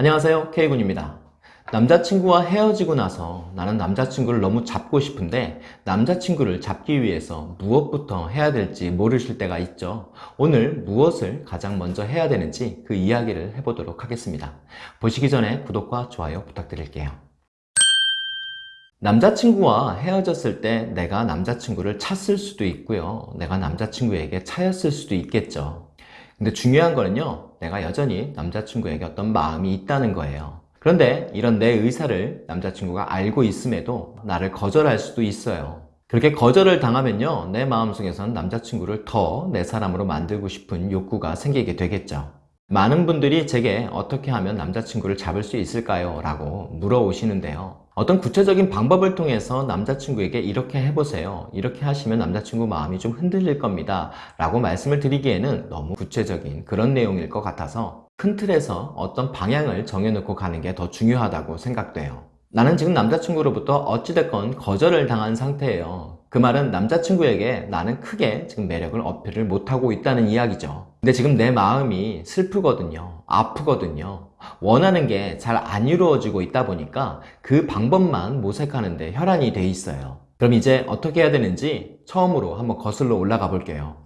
안녕하세요 K군입니다. 남자친구와 헤어지고 나서 나는 남자친구를 너무 잡고 싶은데 남자친구를 잡기 위해서 무엇부터 해야 될지 모르실 때가 있죠. 오늘 무엇을 가장 먼저 해야 되는지 그 이야기를 해보도록 하겠습니다. 보시기 전에 구독과 좋아요 부탁드릴게요. 남자친구와 헤어졌을 때 내가 남자친구를 찼을 수도 있고요. 내가 남자친구에게 차였을 수도 있겠죠 근데 중요한 거는요 내가 여전히 남자친구에게 어떤 마음이 있다는 거예요. 그런데 이런 내 의사를 남자친구가 알고 있음에도 나를 거절할 수도 있어요. 그렇게 거절을 당하면요 내 마음속에서는 남자친구를 더 내 사람으로 만들고 싶은 욕구가 생기게 되겠죠. 많은 분들이 제게 어떻게 하면 남자친구를 잡을 수 있을까요? 라고 물어오시는데요 어떤 구체적인 방법을 통해서 남자친구에게 이렇게 해보세요. 이렇게 하시면 남자친구 마음이 좀 흔들릴 겁니다. 라고 말씀을 드리기에는 너무 구체적인 그런 내용일 것 같아서 큰 틀에서 어떤 방향을 정해놓고 가는 게 더 중요하다고 생각돼요. 나는 지금 남자친구로부터 어찌됐건 거절을 당한 상태예요 그 말은 남자친구에게 나는 크게 지금 매력을 어필을 못하고 있다는 이야기죠. 근데 지금 내 마음이 슬프거든요. 아프거든요. 원하는 게 잘 안 이루어지고 있다 보니까 그 방법만 모색하는데 혈안이 돼 있어요. 그럼 이제 어떻게 해야 되는지 처음으로 한번 거슬러 올라가 볼게요.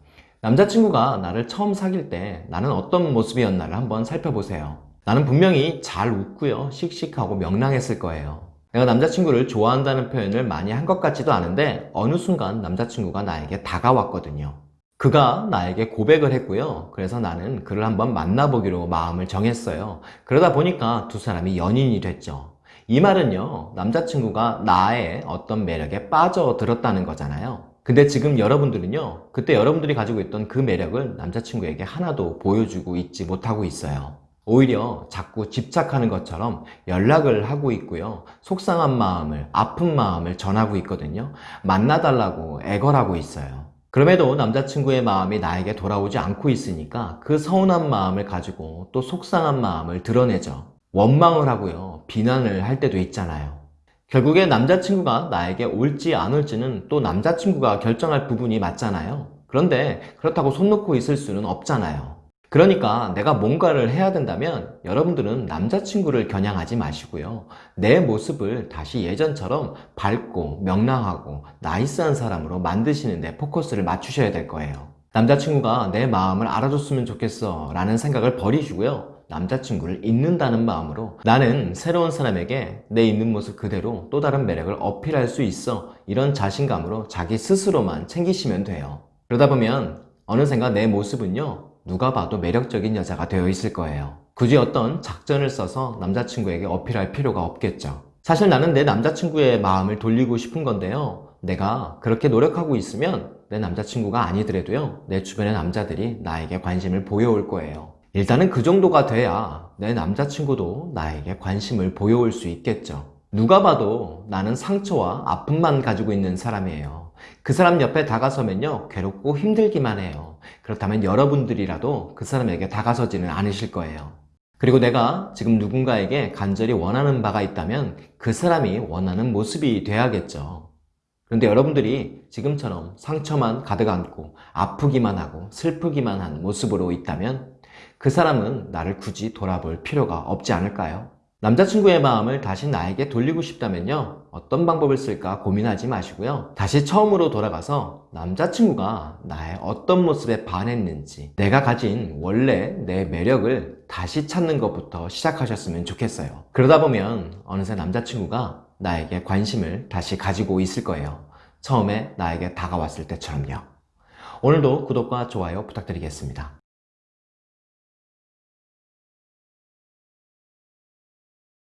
남자친구가 나를 처음 사귈 때 나는 어떤 모습이었나를 한번 살펴보세요. 나는 분명히 잘 웃고요. 씩씩하고 명랑했을 거예요 내가 남자친구를 좋아한다는 표현을 많이 한 것 같지도 않은데 어느 순간 남자친구가 나에게 다가왔거든요. 그가 나에게 고백을 했고요. 그래서 나는 그를 한번 만나보기로 마음을 정했어요. 그러다 보니까 두 사람이 연인이 됐죠. 이 말은요 남자친구가 나의 어떤 매력에 빠져들었다는 거잖아요. 근데 지금 여러분들은요 그때 여러분들이 가지고 있던 그 매력을 남자친구에게 하나도 보여주고 있지 못하고 있어요 오히려 자꾸 집착하는 것처럼 연락을 하고 있고요. 속상한 마음을 아픈 마음을 전하고 있거든요. 만나달라고 애걸하고 있어요. 그럼에도 남자친구의 마음이 나에게 돌아오지 않고 있으니까 그 서운한 마음을 가지고 또 속상한 마음을 드러내죠. 원망을 하고요. 비난을 할 때도 있잖아요. 결국에 남자친구가 나에게 올지 안 올지는 또 남자친구가 결정할 부분이 맞잖아요. 그런데 그렇다고 손 놓고 있을 수는 없잖아요 그러니까 내가 뭔가를 해야 된다면 여러분들은 남자친구를 겨냥하지 마시고요. 내 모습을 다시 예전처럼 밝고 명랑하고 나이스한 사람으로 만드시는 데 포커스를 맞추셔야 될 거예요. 남자친구가 내 마음을 알아줬으면 좋겠어 라는 생각을 버리시고요. 남자친구를 잊는다는 마음으로 나는 새로운 사람에게 내 있는 모습 그대로 또 다른 매력을 어필할 수 있어 이런 자신감으로 자기 스스로만 챙기시면 돼요. 그러다 보면 어느샌가 내 모습은요 누가 봐도 매력적인 여자가 되어 있을 거예요. 굳이 어떤 작전을 써서 남자친구에게 어필할 필요가 없겠죠. 사실 나는 내 남자친구의 마음을 돌리고 싶은 건데요. 내가 그렇게 노력하고 있으면 내 남자친구가 아니더라도요. 내 주변의 남자들이 나에게 관심을 보여올 거예요. 일단은 그 정도가 돼야 내 남자친구도 나에게 관심을 보여올 수 있겠죠. 누가 봐도 나는 상처와 아픔만 가지고 있는 사람이에요. 그 사람 옆에 다가서면요. 괴롭고 힘들기만 해요 그렇다면 여러분들이라도 그 사람에게 다가서지는 않으실 거예요 그리고 내가 지금 누군가에게 간절히 원하는 바가 있다면 그 사람이 원하는 모습이 돼야겠죠 그런데 여러분들이 지금처럼 상처만 가득 안고 아프기만 하고 슬프기만 한 모습으로 있다면 그 사람은 나를 굳이 돌아볼 필요가 없지 않을까요? 남자친구의 마음을 다시 나에게 돌리고 싶다면요 어떤 방법을 쓸까 고민하지 마시고요. 다시 처음으로 돌아가서 남자친구가 나의 어떤 모습에 반했는지 내가 가진 원래 내 매력을 다시 찾는 것부터 시작하셨으면 좋겠어요. 그러다 보면 어느새 남자친구가 나에게 관심을 다시 가지고 있을 거예요. 처음에 나에게 다가왔을 때처럼요. 오늘도 구독과 좋아요 부탁드리겠습니다